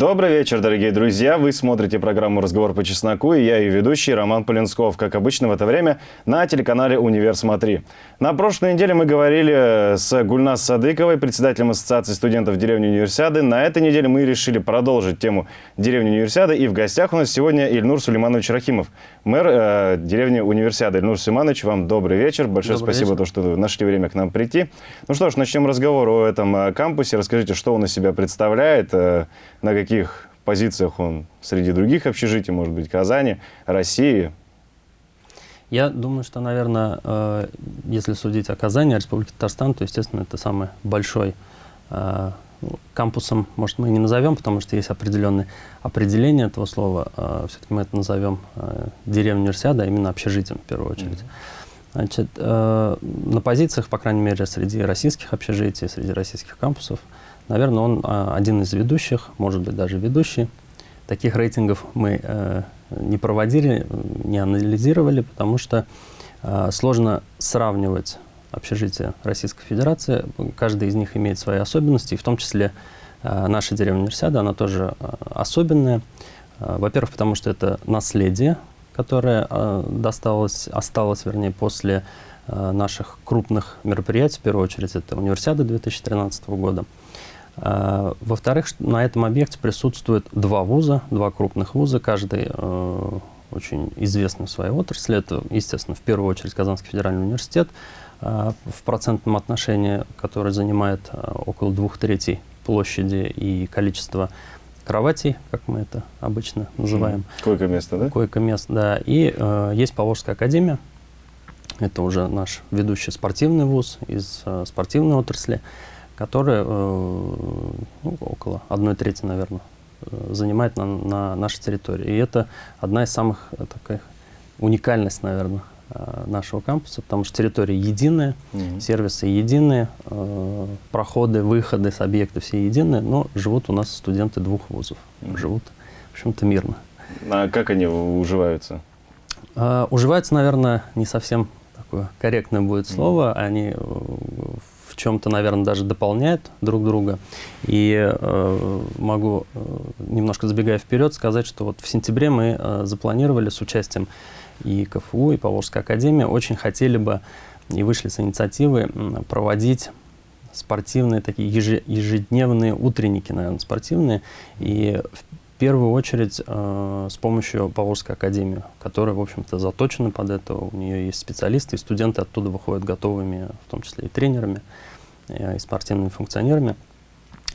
Добрый вечер, дорогие друзья. Вы смотрите программу «Разговор по чесноку» и я ее ведущий Роман Полинсков. Как обычно в это время на телеканале «Универ Смотри». На прошлой неделе мы говорили с Гульнас Садыковой, председателем Ассоциации студентов деревни Универсиады. На этой неделе мы решили продолжить тему деревни Универсиады. И в гостях у нас сегодня Ильнур Сулейманович Рахимов, мэр э, деревни Универсиады. Ильнур Сулейманович, вам добрый вечер. Большое Добрый спасибо, вечер. то, что нашли время к нам прийти. Ну что ж, начнем разговор о этом э, кампусе. Расскажите, что он из себя представляет, э, на каких позициях он среди других общежитий, может быть, Казани, России. Я думаю, что, наверное, э, если судить о Казани, о Республике Татарстан, то, естественно, это самый большой э, ну, кампусом, может, мы не назовем, потому что есть определенные определения этого слова. Все-таки мы это назовем э, деревней универсиада, а именно общежитием в первую очередь. Значит, э, на позициях, по крайней мере, среди российских общежитий, среди российских кампусов, наверное, он э, один из ведущих, может быть, даже ведущий. Таких рейтингов мы э, не проводили, не анализировали, потому что э, сложно сравнивать общежития Российской Федерации. Каждый из них имеет свои особенности, и в том числе э, наша деревня Универсиада, она тоже э, особенная. Э, Во-первых, потому что это наследие, которое э, досталось, осталось, вернее, после э, наших крупных мероприятий, в первую очередь, это Универсиада 2013 года. Э, Во-вторых, на этом объекте присутствует два вуза, два крупных вуза, каждый очень известный в своей отрасли. Это, естественно, в первую очередь Казанский федеральный университет в процентном отношении, который занимает около двух третей площади и количества кроватей, как мы это обычно называем Койко-место, да? койко-мест, да. И э, есть Поволжская академия. Это уже наш ведущий спортивный вуз из э, спортивной отрасли, который э, ну, около одной трети, наверное, э, занимает на, на нашей территории. И это одна из самых э, таких уникальность, наверное, нашего кампуса, потому что территория единая, Мгм. сервисы единые, э, проходы, выходы с объекта все единые, но живут у нас студенты двух вузов. Мгм. Живут, в общем-то, мирно. А как они уживаются? А, уживаются, наверное, не совсем такое корректное будет слово. Они э, в чем-то, наверное, даже дополняют друг друга. И э, могу, э, немножко забегая вперед, сказать, что вот в сентябре мы э, запланировали с участием и КФУ, и Поволжской академии, очень хотели бы и вышли с инициативы проводить спортивные такие еже- ежедневные утренники, наверное, спортивные. И в первую очередь э, с помощью Поволжской академии, которая, в общем-то, заточена под это. У нее есть специалисты, и студенты оттуда выходят готовыми, в том числе и тренерами, э, и спортивными функционерами.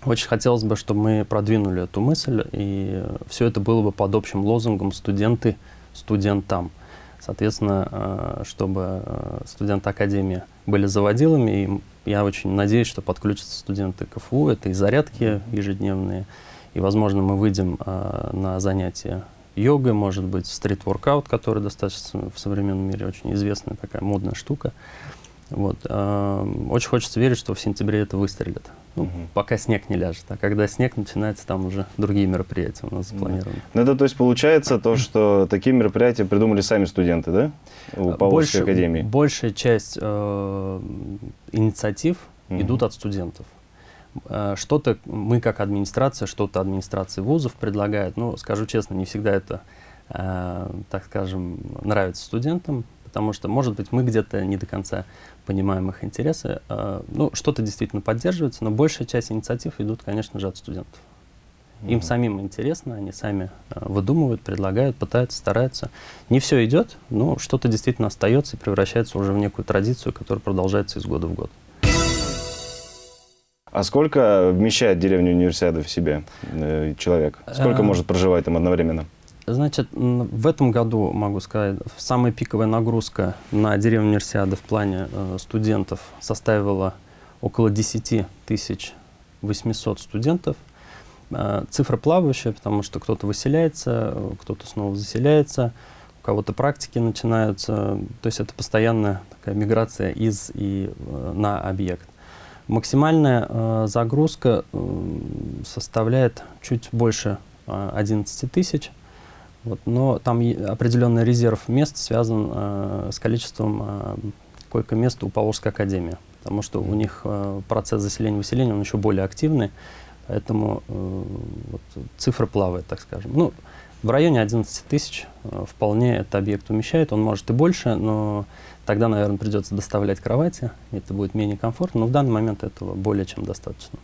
Очень хотелось бы, чтобы мы продвинули эту мысль, и все это было бы под общим лозунгом «студенты студентам». Соответственно, э, чтобы э, студенты Академии были заводилами, и я очень надеюсь, что подключатся студенты КФУ, это и зарядки ежедневные, и, возможно, мы выйдем э, на занятия йогой, может быть, стрит-воркаут, который достаточно в современном мире очень известная такая модная штука. Вот. э, Очень хочется верить, что в сентябре это выстрелит. Ну, Мгм. Пока снег не ляжет. А когда снег начинается, там уже другие мероприятия у нас запланированы. Ну, это, то есть, получается то, что такие мероприятия придумали сами студенты, да? У Поволжской Больше- академии. Большая часть э, инициатив Мгм. идут от студентов. Э, Что-то мы как администрация, что-то администрации вузов предлагает. Ну, скажу честно, не всегда это, э, так скажем, нравится студентам, потому что, может быть, мы где-то не до конца понимаем их интересы. Э, Ну, что-то действительно поддерживается, но большая часть инициатив идут, конечно же, от студентов. Им Мгм. самим интересно, они сами э, выдумывают, предлагают, пытаются, стараются. Не все идет, но что-то действительно остается и превращается уже в некую традицию, которая продолжается из года в год. А сколько вмещает деревня Универсиада в себе э, человек? Сколько Э, может проживать там одновременно? Значит, в этом году, могу сказать, самая пиковая нагрузка на деревню Универсиады в плане э, студентов составила около 10 тысяч 800 студентов. Э, цифра плавающая, потому что кто-то выселяется, э, кто-то снова заселяется, у кого-то практики начинаются. То есть это постоянная такая миграция из и на объект. Максимальная загрузка составляет чуть больше э, 11 тысяч. Вот, но там определенный резерв мест связан э, с количеством э, койко-мест у Поволжской академии, потому что у них э, процесс заселения-выселения он еще более активный, Поэтому э, вот, цифра плавает, так скажем. Ну, в районе 11 тысяч э, вполне этот объект умещает. Он может и больше, но тогда, наверное, придется доставлять кровати. Это будет менее комфортно, но в данный момент этого более чем достаточно.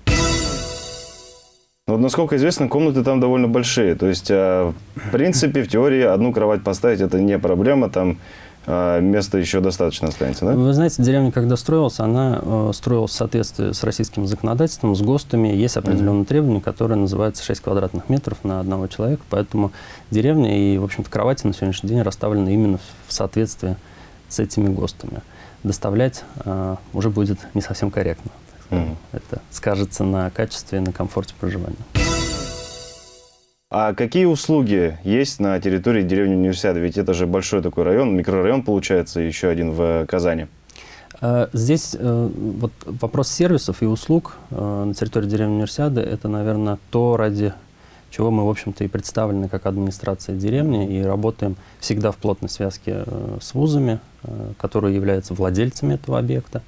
Ну, вот, насколько известно, комнаты там довольно большие. То есть, э, в принципе, в теории одну кровать поставить это не проблема. Там а места еще достаточно останется, да? Вы знаете, деревня, когда строилась, она э, строилась в соответствии с российским законодательством, с ГОСТами. Есть определенные mm -hmm. требования, которые называются 6 квадратных метров на одного человека. Поэтому деревня и, в общем-то, кровати на сегодняшний день расставлены именно в соответствии с этими ГОСТами. Доставлять э, уже будет не совсем корректно. Mm. Это скажется на качестве и на комфорте проживания. А какие услуги есть на территории деревни Универсиады? Ведь это же большой такой район, микрорайон получается, еще один в Казани. Э, здесь э, вот вопрос сервисов и услуг э, на территории деревни Универсиады – это, наверное, то, ради чего мы, в общем-то, и представлены как администрация деревни и работаем всегда в плотной связке с вузами, которые являются владельцами этого объекта.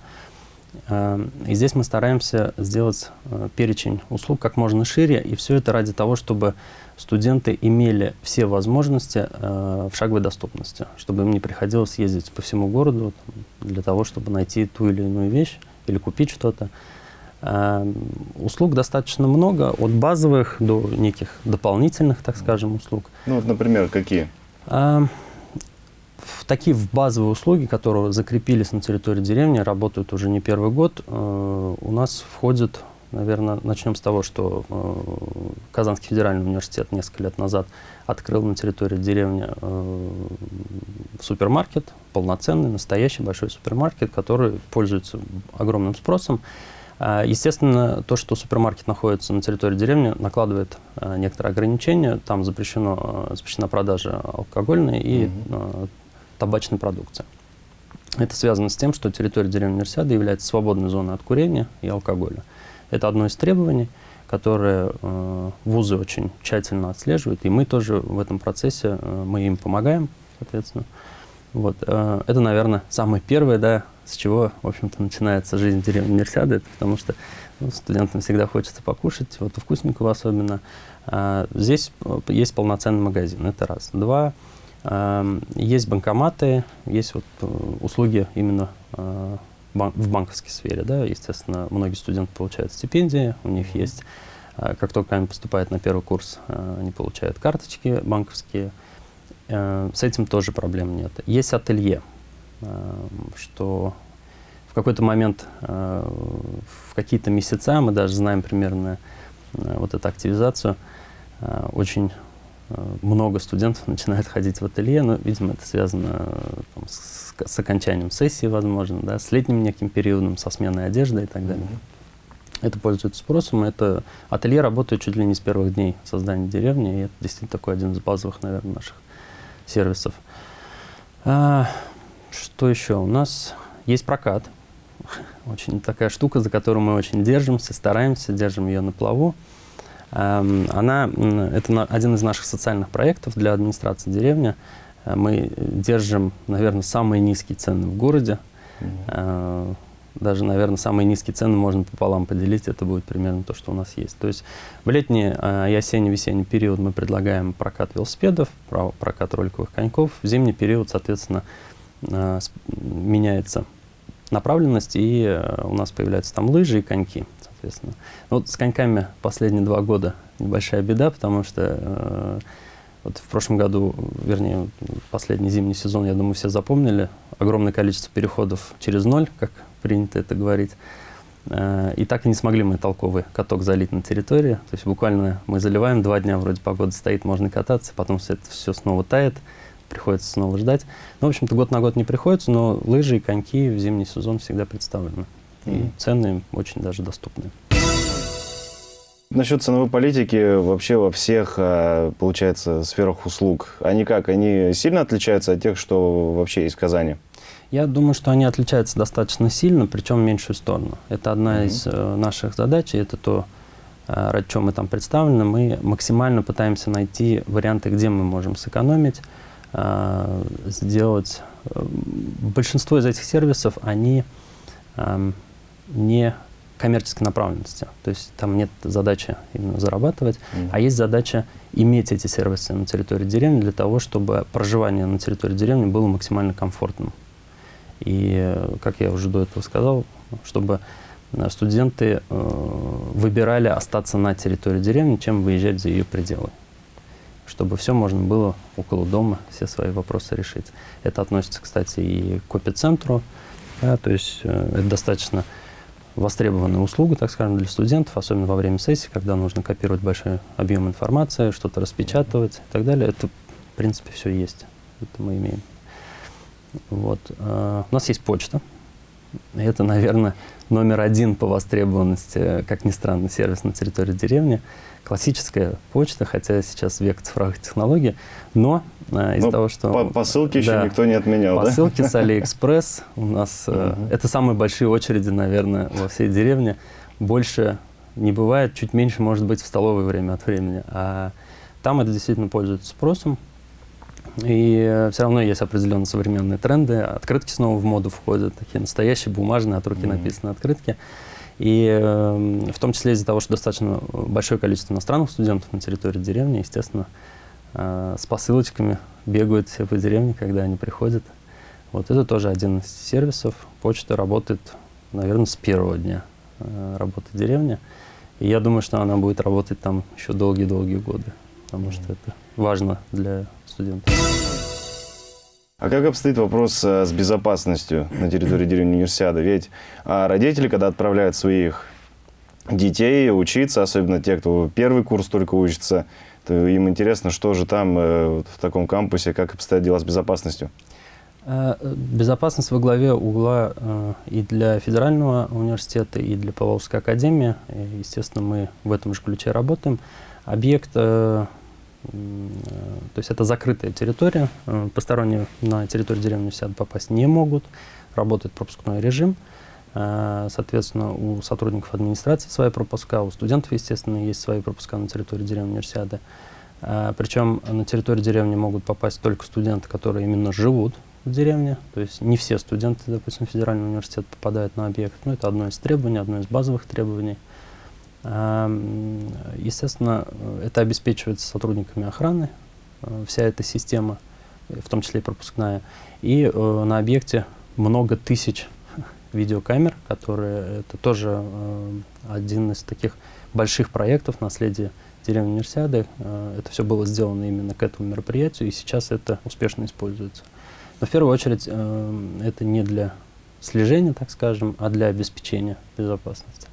И здесь мы стараемся сделать перечень услуг как можно шире, и все это ради того, чтобы студенты имели все возможности э, в шаговой доступности, чтобы им не приходилось ездить по всему городу для того, чтобы найти ту или иную вещь или купить что-то. Э, услуг достаточно много, от базовых до неких дополнительных, так скажем, услуг. Ну, вот, например, какие? В такие в базовые услуги, которые закрепились на территории деревни, работают уже не первый год, э, у нас входит Наверное, начнем с того, что э, Казанский федеральный университет несколько лет назад открыл на территории деревни э, супермаркет, полноценный, настоящий большой супермаркет, который пользуется огромным спросом. Естественно, то, что супермаркет находится на территории деревни, накладывает некоторые ограничения. Там запрещено, запрещена продажа алкогольной и э, табачной продукции. Это связано с тем, что территория деревни Универсиады является свободной зоной от курения и алкоголя. Это одно из требований, которые э, вузы очень тщательно отслеживают, и мы тоже в этом процессе, э, мы им помогаем, соответственно. Вот, э, это, наверное, самое первое, да, с чего, в общем-то, начинается жизнь деревни универсиады, потому что ну, студентам всегда хочется покушать, вот вкусненького особенно. А, здесь э, есть полноценный магазин, это раз. Два, есть банкоматы, есть вот э, услуги именно э, в банковской сфере. Да? Естественно, многие студенты получают стипендии, у них есть, а, как только они поступают на первый курс, они получают карточки банковские. Э, с этим тоже проблем нет. Есть ателье, что в какой-то момент, в какие-то месяца, мы даже знаем примерно вот эту активизацию, очень много студентов начинают ходить в ателье, но, видимо, это связано там, с с окончанием сессии, возможно, да, с летним неким периодом, со сменой одежды и так далее. Mm -hmm. Это пользуется спросом. Это ателье работает чуть ли не с первых дней создания деревни, и это действительно такой один из базовых, наверное, наших сервисов. А, что еще? У нас есть прокат. Очень такая штука, за которую мы очень держимся, стараемся, держим ее на плаву. Она, это один из наших социальных проектов для администрации деревни. Э, мы держим, наверное, самые низкие цены в городе. Mm -hmm. Даже, наверное, самые низкие цены можно пополам поделить, это будет примерно то, что у нас есть. То есть в летний э, и осенне-весенний период мы предлагаем прокат велосипедов, прокат роликовых коньков. В зимний период, соответственно, меняется направленность, и у нас появляются там лыжи и коньки, соответственно. Вот с коньками последние два года небольшая беда, потому что вот в прошлом году, вернее, последний зимний сезон, я думаю, все запомнили. Огромное количество переходов через ноль, как принято это говорить. Э, и так и не смогли мы толковый каток залить на территории. То есть буквально мы заливаем, два дня вроде погода стоит, можно кататься, потом все это все снова тает, приходится снова ждать. Ну, в общем-то, год на год не приходится, но лыжи и коньки в зимний сезон всегда представлены. И цены очень даже доступны. Насчет ценовой политики вообще во всех, а, получается, сферах услуг. Они как? Они сильно отличаются от тех, что вообще есть в Казани? Я думаю, что они отличаются достаточно сильно, причем в меньшую сторону. Это одна mm -hmm. из э, наших задач, и это то, э, ради чего мы там представлены. Мы максимально пытаемся найти варианты, где мы можем сэкономить, э, сделать... Э, большинство из этих сервисов, они э, не коммерческой направленности. То есть там нет задачи именно зарабатывать, mm. а есть задача иметь эти сервисы на территории деревни для того, чтобы проживание на территории деревни было максимально комфортным. И, как я уже до этого сказал, чтобы студенты э, выбирали остаться на территории деревни, чем выезжать за ее пределы. Чтобы все можно было около дома, все свои вопросы решить. Это относится, кстати, и к эпицентру. Да, то есть э, это достаточно востребованная услуга, так скажем, для студентов, особенно во время сессии, когда нужно копировать большой объем информации, что-то распечатывать и так далее. Это, в принципе, все есть. Это мы имеем. Вот. Э, у нас есть почта. Это, наверное, номер один по востребованности, как ни странно, сервис на территории деревни. Классическая почта, хотя сейчас век цифровых технологий, но э, из-за того, что... По посылки да, еще никто не отменял, Посылки да? с Алиэкспресс у нас... Э, это самые большие очереди, наверное, во всей деревне. Больше не бывает, чуть меньше может быть в столовое время от времени. А там это действительно пользуется спросом. И э, все равно есть определенные современные тренды. Открытки снова в моду входят, такие настоящие бумажные, от руки mm -hmm. написанные открытки. И э, в том числе из-за того, что достаточно большое количество иностранных студентов на территории деревни, естественно, э, с посылочками бегают все по деревне, когда они приходят. Вот это тоже один из сервисов. Почта работает, наверное, с первого дня э, работы деревни. И я думаю, что она будет работать там еще долгие-долгие годы, потому что это важно для студентов. А как обстоит вопрос э, с безопасностью на территории деревни Универсиады? Ведь а, родители, когда отправляют своих детей учиться, особенно те, кто первый курс только учится, то им интересно, что же там э, в таком кампусе, как обстоят дела с безопасностью. Э, безопасность во главе угла и для федерального университета, и для Павловской академии. Естественно, мы в этом же ключе работаем. Объект то есть это закрытая территория, э, посторонние на территорию деревни сяд попасть не могут, работает пропускной режим. Э, соответственно, у сотрудников администрации свои пропуска, у студентов, естественно, есть свои пропуска на территории деревни универсиады. Э, Причем на территорию деревни могут попасть только студенты, которые именно живут в деревне. То есть не все студенты, допустим, федерального университета попадают на объект. Но это одно из требований, одно из базовых требований. Естественно, это обеспечивается сотрудниками охраны, э, вся эта система, в том числе и пропускная. И э, на объекте много тысяч видеокамер, которые это тоже э, один из таких больших проектов наследия деревни Универсиады. Это все было сделано именно к этому мероприятию, и сейчас это успешно используется. Но в первую очередь это не для слежения, так скажем, а для обеспечения безопасности.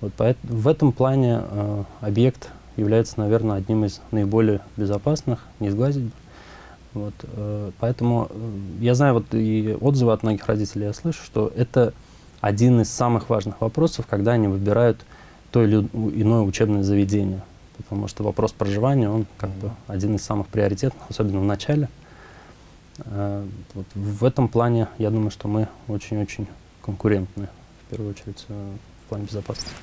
Вот в этом плане э, объект является, наверное, одним из наиболее безопасных, не сглазить. Вот, э, поэтому э, я знаю, вот и отзывы от многих родителей я слышу, что это один из самых важных вопросов, когда они выбирают то или иное учебное заведение. Потому что вопрос проживания, он как бы один из самых приоритетных, особенно в начале. Э, вот в этом плане, я думаю, что мы очень-очень конкурентны, в первую очередь, э, в плане безопасности.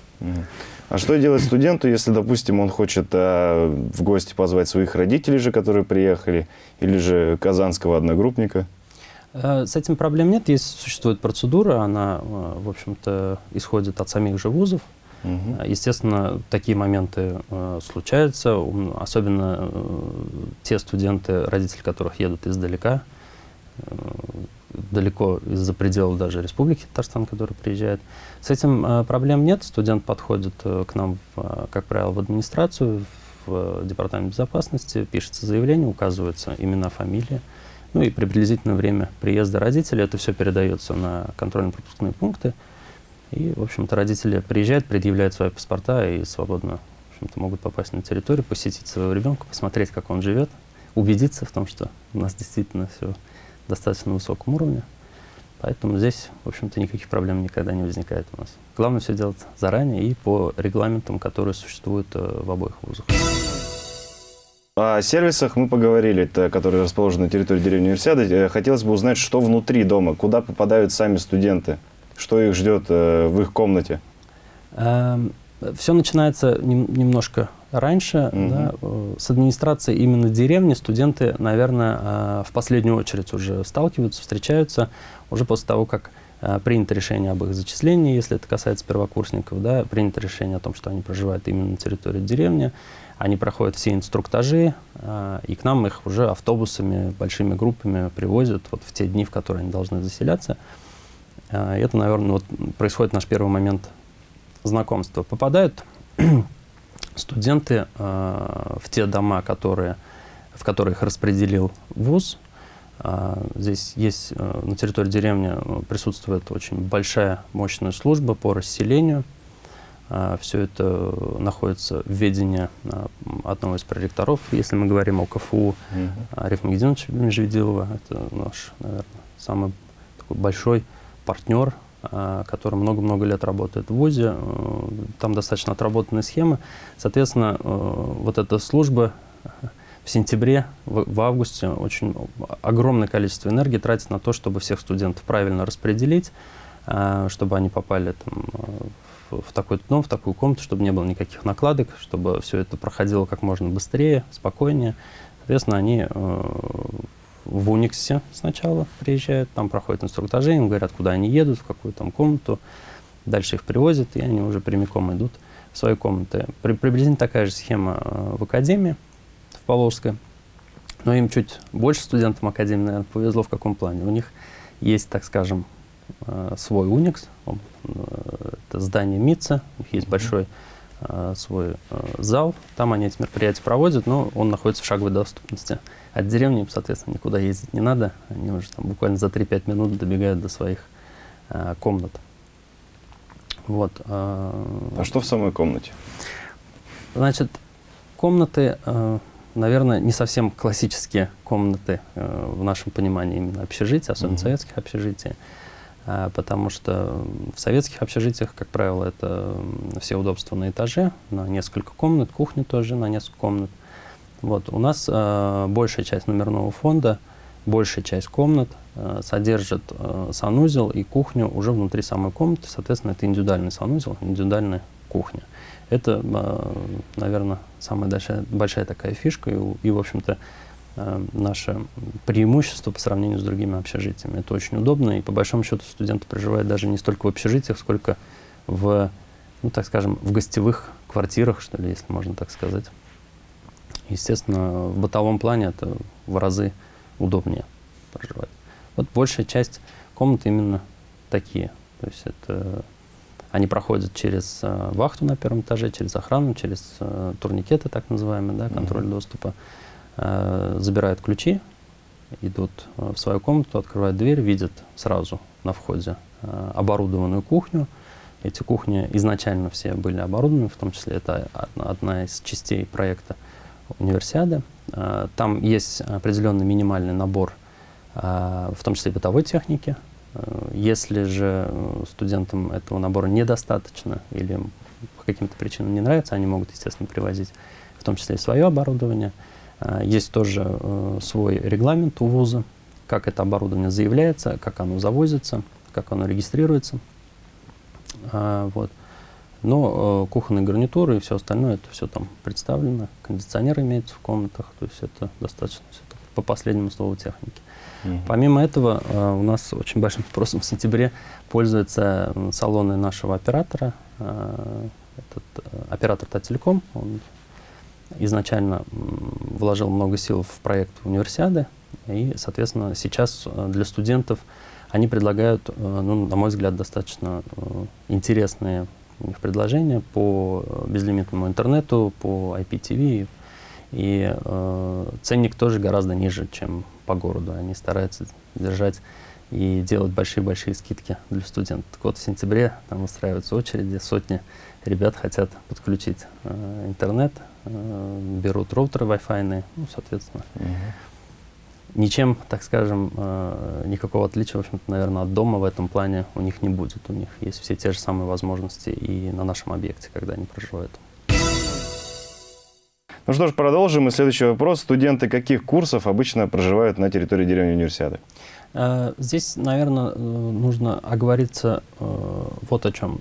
А что делать студенту, если, допустим, он хочет а, в гости позвать своих родителей же, которые приехали, или же казанского одногруппника? Э, с этим проблем нет. Есть, существует процедура, она, э, в общем-то, исходит от самих же вузов. Угу. Естественно, такие моменты э, случаются, особенно э, те студенты, родители которых едут издалека, далеко из-за пределов даже Республики Татарстан, который приезжает. С этим э, проблем нет. Студент подходит э, к нам, э, как правило, в администрацию, в э, департамент безопасности, пишется заявление, указывается имена, фамилия, ну и приблизительное время приезда родителей. Это все передается на контрольно-пропускные пункты. И, в общем-то, родители приезжают, предъявляют свои паспорта и свободно в общем-то, могут попасть на территорию, посетить своего ребенка, посмотреть, как он живет, убедиться в том, что у нас действительно все достаточно высоком уровне. Поэтому здесь, в общем-то, никаких проблем никогда не возникает у нас. Главное все делать заранее и по регламентам, которые существуют э, в обоих вузах. О сервисах мы поговорили, которые расположены на территории деревни Универсиады. Э, хотелось бы узнать, что внутри дома, куда попадают сами студенты, что их ждет э, в их комнате. Эм, все начинается немножко раньше. Угу. Да, э, с администрацией именно деревни студенты, наверное, э, в последнюю очередь уже сталкиваются, встречаются уже после того, как Э, принято решение об их зачислении, если это касается первокурсников, да, принято решение о том, что они проживают именно на территории деревни, они проходят все инструктажи, и к нам их уже автобусами, большими группами привозят вот в те дни, в которые они должны заселяться. Это, наверное, вот происходит наш первый момент знакомства. Попадают студенты в те дома, которые, в которые их распределил ВУЗ, а, здесь есть э, на территории деревни э, присутствует очень большая мощная служба по расселению. Все это находится в ведении одного из проректоров, если мы говорим о КФУ, mm Арифа Магединовича Межведилова. Это наш, наверное, самый такой большой партнер, который много-много лет работает в ВУЗе. Э, там достаточно отработанные схемы. Соответственно, вот эта служба в сентябре, в, в августе очень огромное количество энергии тратит на то, чтобы всех студентов правильно распределить, э, чтобы они попали там, в, такой дом, в такую комнату, чтобы не было никаких накладок, чтобы все это проходило как можно быстрее, спокойнее. Соответственно, они э, в Униксе сначала приезжают, там проходят инструктажи, им говорят, куда они едут, в какую там комнату. Дальше их привозят, и они уже прямиком идут в свои комнаты. При, приблизительно такая же схема э, в академии. Поволжская. Но им чуть больше студентам Академии, наверное, повезло в каком плане. У них есть, так скажем, э, свой Unix, э, это здание МИЦа, у них есть большой э, свой зал, там они эти мероприятия проводят, но он находится в шаговой доступности. От деревни соответственно, никуда ездить не надо, они уже там буквально за 3-5 минут добегают до своих комнат. Вот. А что в самой комнате? Значит, комнаты наверное, не совсем классические комнаты э, в нашем понимании именно общежития, особенно mm -hmm. советских общежитий. Э, потому что в советских общежитиях, как правило, это все удобства на этаже, на несколько комнат, кухня тоже на несколько комнат. Вот. У нас э, большая часть номерного фонда, большая часть комнат э, содержит э, санузел и кухню уже внутри самой комнаты. Соответственно, это индивидуальный санузел, индивидуальная кухня. Это, а, наверное, самая большая, большая такая фишка и, и в общем-то, а, наше преимущество по сравнению с другими общежитиями. Это очень удобно, и по большому счету студенты проживают даже не столько в общежитиях, сколько в, ну, так скажем, в гостевых квартирах, что ли, если можно так сказать. Естественно, в бытовом плане это в разы удобнее проживать. Вот большая часть комнат именно такие. То есть это они проходят через э, вахту на первом этаже, через охрану, через э, турникеты, так называемые, да, контроль mm -hmm. доступа. Э, забирают ключи, идут э, в свою комнату, открывают дверь, видят сразу на входе э, оборудованную кухню. Эти кухни изначально все были оборудованы, в том числе это одна, одна из частей проекта универсиады. Э, там есть определенный минимальный набор, э, в том числе бытовой техники, Э, если же э, студентам этого набора недостаточно или по каким-то причинам не нравится, они могут, естественно, привозить в том числе и свое оборудование. Э, есть тоже свой регламент у вуза, как это оборудование заявляется, как оно завозится, как оно регистрируется. Вот. Но кухонные гарнитуры и все остальное, это все там представлено, кондиционер имеется в комнатах, то есть это достаточно все по последнему слову техники. Угу. Помимо этого, э, у нас очень большим спросом в сентябре пользуются салоны нашего оператора. Э, этот э, оператор Тателеком, он изначально вложил много сил в проект универсиады, и, соответственно, сейчас для студентов они предлагают, ну, на мой взгляд, достаточно интересные у них предложения по безлимитному интернету, по IPTV, и э, ценник тоже гораздо ниже, чем по городу. Они стараются держать и делать большие-большие скидки для студентов. Так вот, в сентябре там устраиваются очереди, сотни ребят хотят подключить э, интернет, э, берут роутеры Wi-Fi, ну, соответственно. Угу. Ничем, так скажем, э, никакого отличия, в общем-то, наверное, от дома в этом плане у них не будет. У них есть все те же самые возможности и на нашем объекте, когда они проживают. Ну что ж, продолжим. И следующий вопрос. Студенты каких курсов обычно проживают на территории деревни универсиады? Э, здесь, наверное, э, нужно оговориться вот о чем.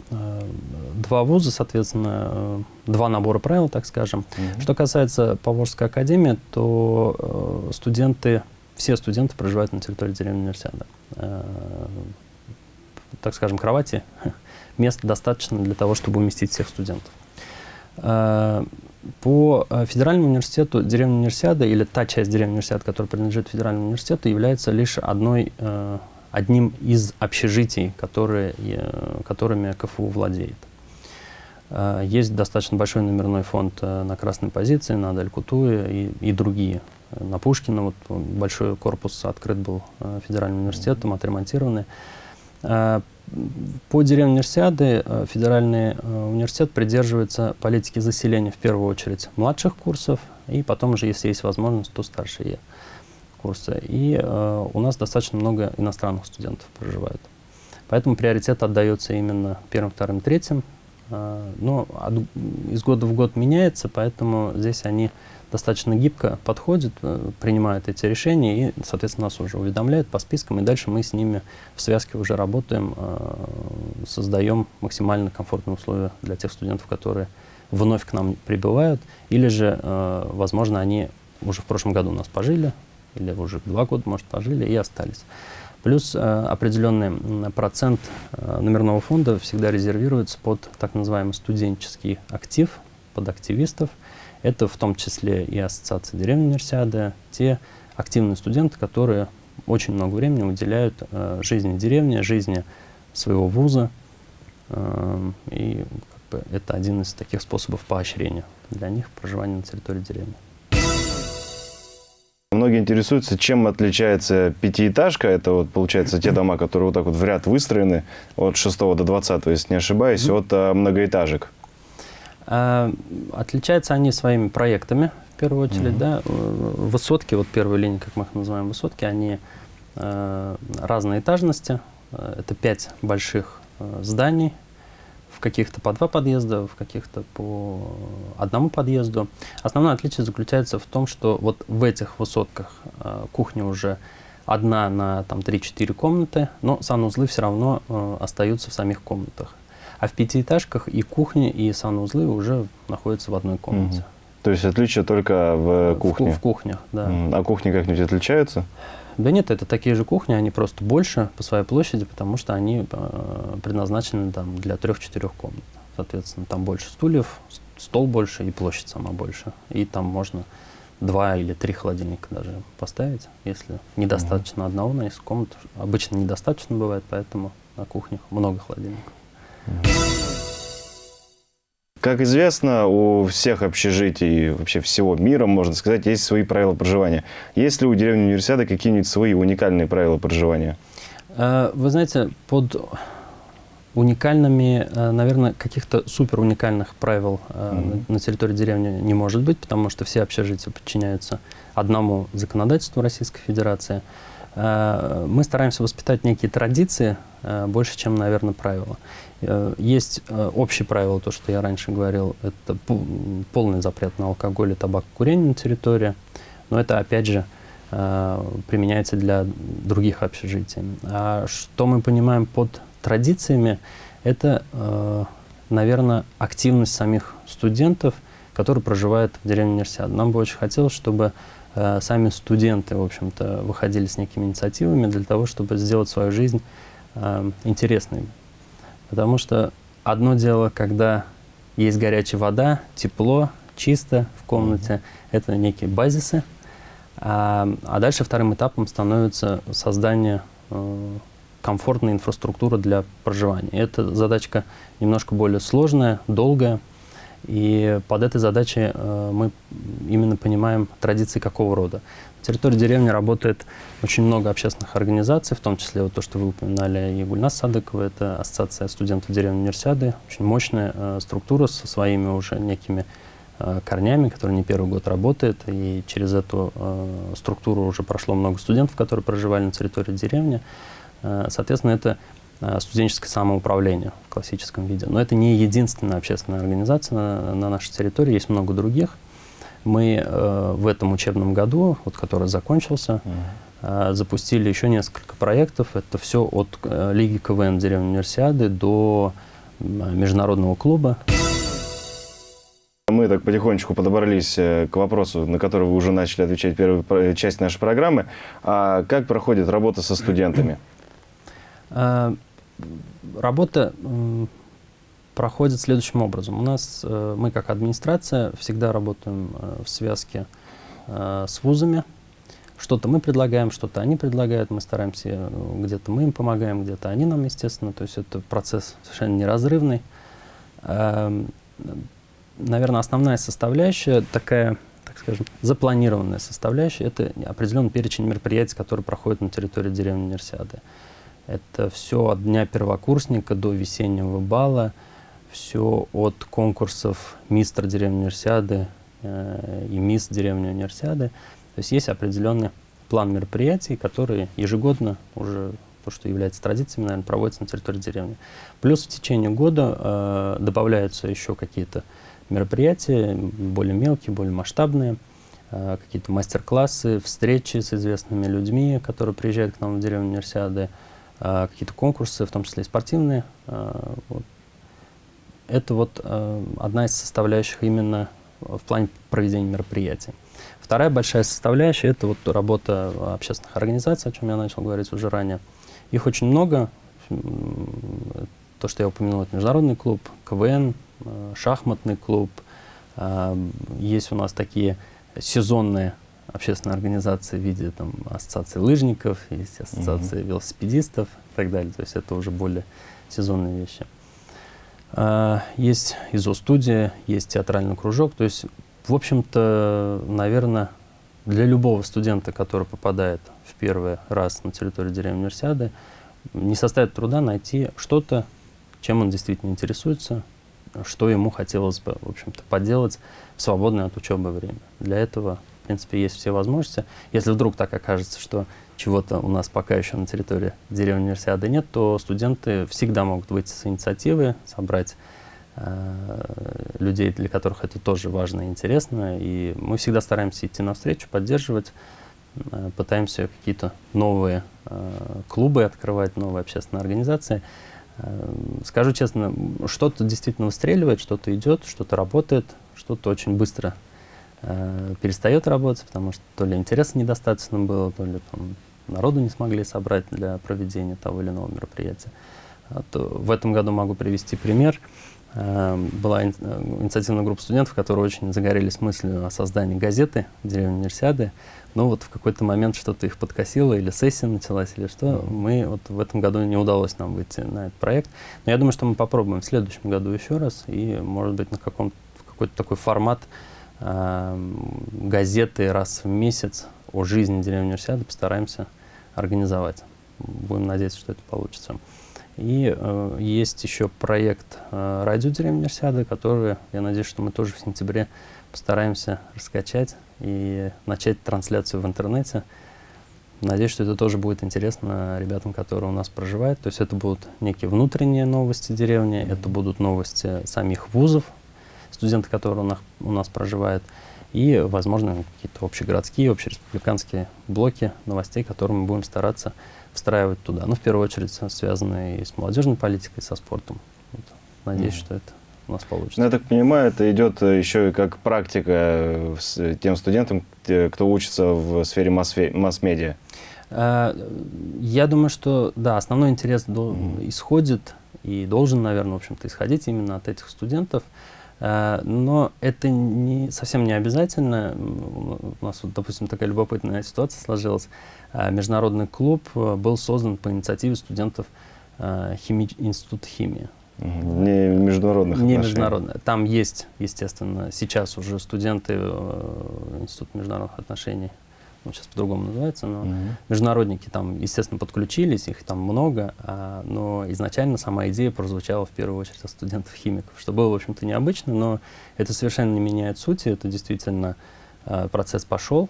Два вуза, соответственно, два набора правил, так скажем. Угу. Что касается Поволжской академии, то студенты, все студенты проживают на территории деревни универсиады. так скажем, кровати, места достаточно для того, чтобы уместить всех студентов. Э, по э, федеральному университету деревня универсиада или та часть деревни универсиада, которая принадлежит федеральному университету, является лишь одной, э, одним из общежитий, которые, которыми КФУ владеет. Есть достаточно большой номерной фонд на красной позиции, на Даль-Кутуе и, и другие. На Пушкина вот большой корпус открыт был федеральным университетом, отремонтированный. По деревне универсиады э, федеральный э, университет придерживается политики заселения в первую очередь младших курсов, и потом уже, если есть возможность, то старшие курсы. И э, у нас достаточно много иностранных студентов проживает. Поэтому приоритет отдается именно первым, вторым, третьим. Э, но от, из года в год меняется, поэтому здесь они достаточно гибко подходит, э, принимает эти решения и, соответственно, нас уже уведомляет по спискам, и дальше мы с ними в связке уже работаем, э, создаем максимально комфортные условия для тех студентов, которые вновь к нам прибывают, или же, э, возможно, они уже в прошлом году у нас пожили, или уже два года, может, пожили и остались. Плюс определенный процент номерного фонда всегда резервируется под так называемый студенческий актив, под активистов, это в том числе и Ассоциация деревни Универсиады, те активные студенты, которые очень много времени уделяют э, жизни деревни, жизни своего вуза. Э, и как бы, это один из таких способов поощрения для них проживания на территории деревни. Многие интересуются, чем отличается пятиэтажка. Это вот, получается, те дома, которые вот так вот в ряд выстроены от 6 до 20, если не ошибаюсь, mm -hmm. от а, многоэтажек. А, отличаются они своими проектами, в первую очередь, mm -hmm. да. Высотки, вот первая линия, как мы их называем, высотки, они э, разной этажности. Это пять больших э, зданий, каких-то по два подъезда, в каких-то по одному подъезду. Основное отличие заключается в том, что вот в этих высотках э, кухня уже одна на там 3-4 комнаты, но санузлы все равно э, остаются в самих комнатах. А в пятиэтажках и кухня, и санузлы уже находятся в одной комнате. Угу. То есть отличие только в кухне? В, в кухнях, да. А кухни как-нибудь отличаются? Да нет, это такие же кухни, они просто больше по своей площади, потому что они э, предназначены там, для трех-четырех комнат. Соответственно, там больше стульев, стол больше и площадь сама больше. И там можно два или три холодильника даже поставить, если недостаточно mm одного на несколько комнат. Обычно недостаточно бывает, поэтому на кухнях много холодильников. Как известно, у всех общежитий, вообще всего мира, можно сказать, есть свои правила проживания. Есть ли у деревни университета какие-нибудь свои уникальные правила проживания? Э, вы знаете, под уникальными, э, наверное, каких-то супер уникальных правил mm -hmm. на территории деревни не может быть, потому что все общежития подчиняются одному законодательству Российской Федерации. Мы стараемся воспитать некие традиции больше, чем, наверное, правила. Э, есть э, общее правило, то, что я раньше говорил, это полный запрет на алкоголь и табак курение на территории, но это, опять же, э, применяется для других общежитий. А что мы понимаем под традициями, это, наверное, активность самих студентов, которые проживают в деревне Универсиад. Нам бы очень хотелось, чтобы сами студенты, в общем-то, выходили с некими инициативами для того, чтобы сделать свою жизнь интересной Потому что одно дело, когда есть горячая вода, тепло, чисто в комнате, это некие базисы. А, а дальше вторым этапом становится создание э, комфортной инфраструктуры для проживания. эта задачка немножко более сложная, долгая. И под этой задачей э, мы именно понимаем традиции какого рода. На территории деревни работает очень много общественных организаций, в том числе вот то, что вы упоминали, и Гульнас Садыкова, это Ассоциация студентов деревни Универсиады, очень мощная э, структура со своими уже некими э, корнями, которая не первый год работает, и через эту э, структуру уже прошло много студентов, которые проживали на территории деревни. Э, соответственно, это студенческое самоуправление в классическом виде. Но это не единственная общественная организация на, на нашей территории, есть много других. Мы э, в этом учебном году, вот, который закончился, э, запустили еще несколько проектов. Это все от э, Лиги КВН деревни Универсиады до э, международного клуба. Мы так потихонечку подобрались э, к вопросу, на который вы уже начали отвечать первую часть нашей программы. А как проходит работа со студентами? Э, работа проходит следующим образом. У нас, мы как администрация всегда работаем в связке с вузами, что-то мы предлагаем, что-то они предлагают, мы стараемся, э, где-то мы им помогаем, где-то они нам, естественно. То есть это процесс совершенно неразрывный. Эм, наверное, основная составляющая, такая, так скажем, запланированная составляющая, это определенный перечень мероприятий, которые проходят на территории деревни Универсиады. Это все от дня первокурсника до весеннего бала, все от конкурсов мистер деревни Универсиады э, и мисс деревни Универсиады. То есть есть определенный план мероприятий, которые ежегодно уже то, что является традициями, наверное, проводится на территории деревни. Плюс в течение года э, добавляются еще какие-то мероприятия, более мелкие, более масштабные, э, какие-то мастер-классы, встречи с известными людьми, которые приезжают к нам в деревню универсиады, э, какие-то конкурсы, в том числе и спортивные. Э, вот. Это вот э, одна из составляющих именно в плане проведения мероприятий. Вторая большая составляющая – это вот работа общественных организаций, о чем я начал говорить уже ранее. Их очень много. То, что я упомянул, это международный клуб, КВН, шахматный клуб. А, есть у нас такие сезонные общественные организации в виде там, ассоциации лыжников, есть ассоциации -hmm. велосипедистов и так далее. То есть это уже более сезонные вещи. А, есть ИЗО-студия, есть театральный кружок. То есть в общем-то, наверное, для любого студента, который попадает в первый раз на территорию деревни Универсиады, не составит труда найти что-то, чем он действительно интересуется, что ему хотелось бы, в общем-то, поделать в свободное от учебы время. Для этого, в принципе, есть все возможности. Если вдруг так окажется, что чего-то у нас пока еще на территории деревни Универсиады нет, то студенты всегда могут выйти с инициативы, собрать Э, людей, для которых это тоже важно и интересно. И мы всегда стараемся идти навстречу, поддерживать, э, пытаемся какие-то новые э, клубы открывать, новые общественные организации. Скажу честно, что-то действительно выстреливает, что-то идет, что-то работает, что-то очень быстро перестает работать, потому что то ли интереса недостаточно было, то ли там, народу не смогли собрать для проведения того или иного мероприятия. А то в этом году могу привести пример. Эм, была э, инициативная группа студентов, которые очень загорелись мыслью о создании газеты в деревне Универсиады. Но вот в какой-то момент что-то их подкосило, или сессия началась, или что. Mm -hmm. Мы вот в этом году не удалось нам выйти на этот проект. Но я думаю, что мы попробуем в следующем году еще раз, и, может быть, на каком какой-то такой формат э, газеты раз в месяц о жизни деревни Универсиады постараемся организовать. Будем надеяться, что это получится. И э, есть еще проект э, «Радио деревни Универсиады», который, я надеюсь, что мы тоже в сентябре постараемся раскачать и начать трансляцию в интернете. Надеюсь, что это тоже будет интересно ребятам, которые у нас проживают. То есть это будут некие внутренние новости деревни, это будут новости самих вузов, студенты, которые у нас, у нас проживают, и, возможно, какие-то общегородские, общереспубликанские блоки новостей, которые мы будем стараться встраивать туда. Ну, в первую очередь, связанные и с молодежной политикой, и со спортом. Вот. Надеюсь, mm. что это у нас получится. Ну, я так понимаю, это идет э, еще и как практика э, с тем студентам, кто учится в сфере масс-медиа. Я думаю, что, да, основной интерес mm. исходит и должен, наверное, в общем-то, исходить именно от этих студентов. А, но это не, совсем не обязательно. У нас, вот, допустим, такая любопытная ситуация сложилась. А, международный клуб э, был создан по инициативе студентов а, хими... Института химии. Не международных Не международных. Там есть, естественно, сейчас уже студенты э, Института международных отношений ну, сейчас по-другому называется, но угу. международники там, естественно, подключились, их там много, а, но изначально сама идея прозвучала в первую очередь от студентов-химиков, что было, в общем-то, необычно, но это совершенно не меняет сути, это действительно а, процесс пошел,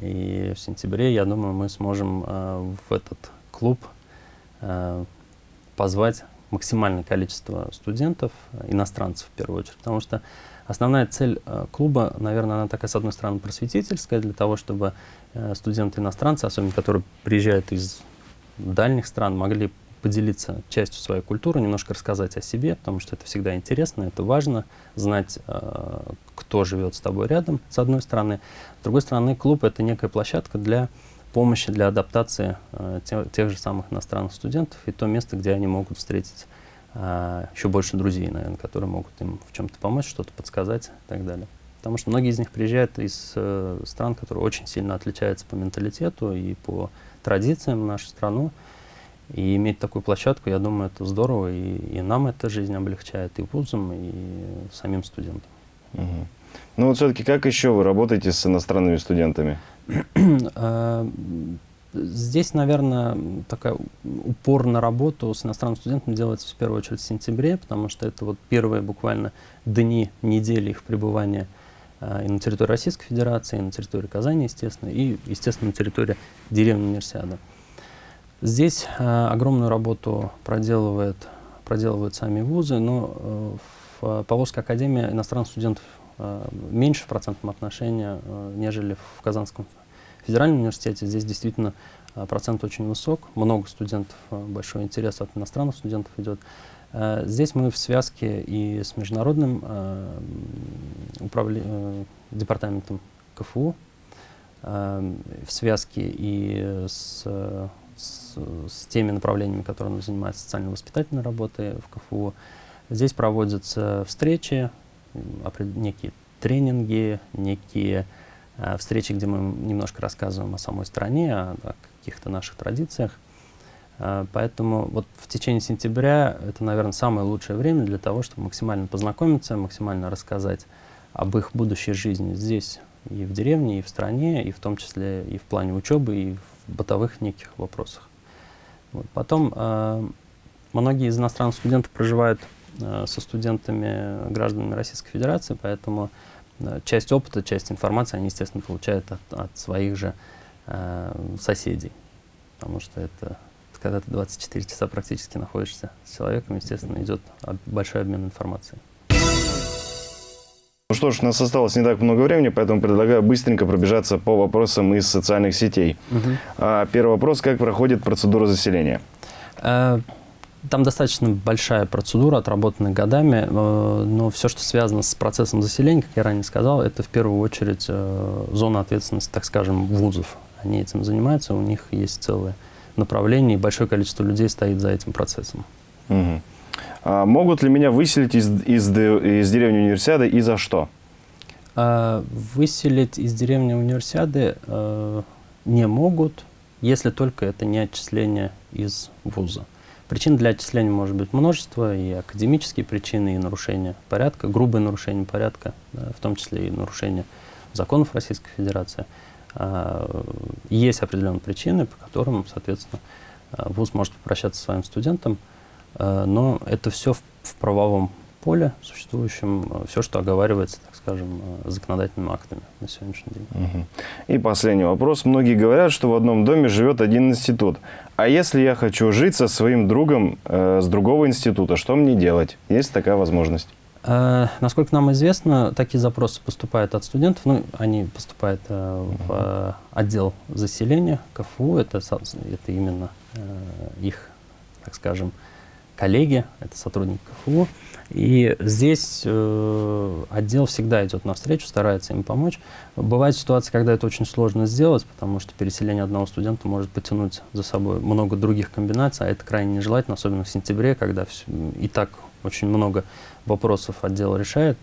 и в сентябре, я думаю, мы сможем а, в этот клуб а, позвать максимальное количество студентов, иностранцев в первую очередь, потому что Основная цель э, клуба, наверное, она такая, с одной стороны, просветительская, для того, чтобы студенты-иностранцы, особенно которые приезжают из дальних стран, могли поделиться частью своей культуры, немножко рассказать о себе, потому что это всегда интересно, это важно, знать, э, кто живет с тобой рядом, с одной стороны. С другой стороны, клуб — это некая площадка для помощи для адаптации э, те- тех же самых иностранных студентов и то место, где они могут встретить э, еще больше друзей, наверное, которые могут им в чем-то помочь, что-то подсказать и так далее. Потому что многие из них приезжают из э, стран, которые очень сильно отличаются по менталитету и по традициям в нашу страну. И иметь такую площадку, я думаю, это здорово, и, и нам эта жизнь облегчает, и вузам, и самим студентам. Мгм. Ну вот все-таки как еще вы работаете с иностранными студентами? А, Здесь, наверное, такая упор на работу с иностранным студентом делается в первую очередь в сентябре, потому что это вот первые буквально дни, недели их пребывания и на территории Российской Федерации, и на территории Казани, естественно, и, естественно, на территории деревни Универсиады. Здесь а, огромную работу проделывает, проделывают сами вузы, но э, в Поволжской академии иностранных студентов э, меньше в процентном отношении, э, нежели в Казанском федеральном университете. Здесь действительно э, процент очень высок, много студентов, э, большой интерес от иностранных студентов идет. Э, Здесь мы в связке и с международным э, управле- э, департаментом КФУ, э, в связке и с, э, с, с теми направлениями, которыми занимается социально-воспитательной работой в КФУ. Здесь проводятся встречи, некие тренинги, некие э, встречи, где мы немножко рассказываем о самой стране, о, о каких-то наших традициях. Э, Поэтому вот в течение сентября это, наверное, самое лучшее время для того, чтобы максимально познакомиться, максимально рассказать об их будущей жизни здесь, и в деревне, и в стране, и в том числе и в плане учебы, и в бытовых неких вопросах. Вот. Потом э, многие из иностранных студентов проживают э, со студентами, гражданами Российской Федерации, поэтому э, часть опыта, часть информации они, естественно, получают от, от своих же э, соседей. Потому что это когда ты 24 часа практически находишься с человеком, естественно, идет большой обмен информацией. Ну что ж, у нас осталось не так много времени, поэтому предлагаю быстренько пробежаться по вопросам из социальных сетей. А, Первый вопрос. Как проходит процедура заселения? Э, Там достаточно большая процедура, отработанная годами, э, но все, что связано с процессом заселения, как я ранее сказал, это в первую очередь э, зона ответственности, так скажем, вузов. Они этим занимаются, у них есть целое направление, и большое количество людей стоит за этим процессом. Мгм. А могут ли меня выселить из, из, из деревни универсиады и за что? А Выселить из деревни универсиады э, не могут, если только это не отчисление из вуза. Причин для отчисления может быть множество, и академические причины, и нарушение порядка, грубое нарушение порядка, да, в том числе и нарушение законов Российской Федерации. А, Есть определенные причины, по которым, соответственно, а, вуз может попрощаться со своим студентом, а, но это все в, в правовом поле существующем, все, что оговаривается, так скажем, законодательными актами на сегодняшний день. Мгм. И последний вопрос. Многие говорят, что в одном доме живет один институт. А если я хочу жить со своим другом э, с другого института, что мне делать? Есть такая возможность? Э, Насколько нам известно, такие запросы поступают от студентов. Ну, они поступают э, в э, отдел заселения КФУ. Это, это именно э, их, так скажем, коллеги, это сотрудники КФУ. И здесь э, отдел всегда идет навстречу, старается им помочь. Бывают ситуации, когда это очень сложно сделать, потому что переселение одного студента может потянуть за собой много других комбинаций, а это крайне нежелательно, особенно в сентябре, когда всё- и так очень много вопросов отдел решает.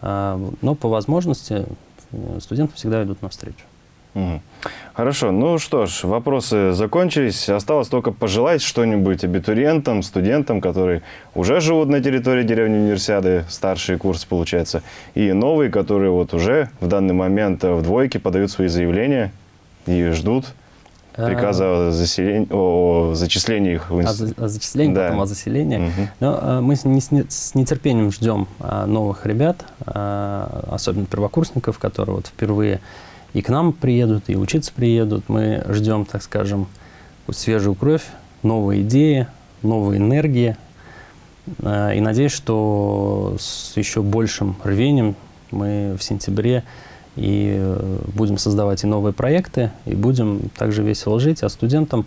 А. Но по возможности э, студенты всегда идут навстречу. Хорошо, ну что ж, вопросы закончились. Осталось только пожелать что-нибудь абитуриентам, студентам, которые уже живут на территории деревни Универсиады, старший курс получается, и новые, которые вот уже в данный момент в двойке подают свои заявления и ждут приказа о, заселении, о, о зачислении их в О, институт. за- о зачислении, Да. потом о заселении. Мгм. Но э, мы с, не- с не- с нетерпением ждем а, новых ребят, а, особенно первокурсников, которые вот впервые и к нам приедут, и учиться приедут. Мы ждем, так скажем, свежую кровь, новые идеи, новые энергии. А, И надеюсь, что с еще большим рвением мы в сентябре и э, будем создавать и новые проекты, и будем также весело жить. А студентам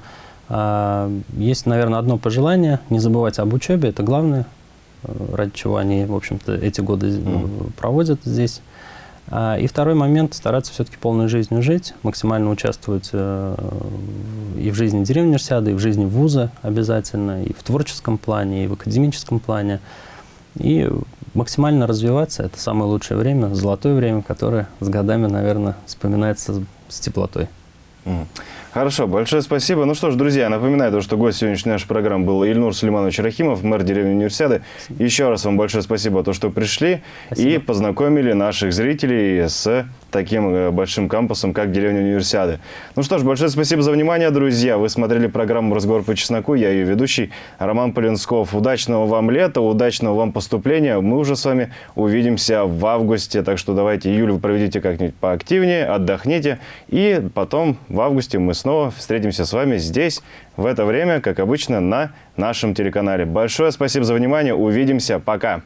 а, есть, наверное, одно пожелание – не забывать об учебе. Это главное, э, ради чего они, в общем-то, эти годы э, проводят здесь. А, И второй момент – стараться все-таки полной жизнью жить, максимально участвовать э, и в жизни деревни универсиады, и в жизни вуза обязательно, и в творческом плане, и в академическом плане. И максимально развиваться – это самое лучшее время, золотое время, которое с годами, наверное, вспоминается с- теплотой. Хорошо, большое спасибо. Ну что ж, друзья, напоминаю, то, что гость сегодняшней нашей программы был Ильнур Сулейманович Рахимов, мэр деревни Универсиады. Еще раз вам большое спасибо, то, что пришли и Спасибо. познакомили наших зрителей с таким э, большим кампусом, как деревня Универсиады. Ну что ж, большое спасибо за внимание, друзья. Вы смотрели программу «Разговор по чесноку». Я ее ведущий Роман Полинсков. Удачного вам лета, удачного вам поступления. Мы уже с вами увидимся в августе. Так что давайте июль вы проведите как-нибудь поактивнее, отдохните. И потом в августе мы снова встретимся с вами здесь, в это время, как обычно, на нашем телеканале. Большое спасибо за внимание. Увидимся. Пока.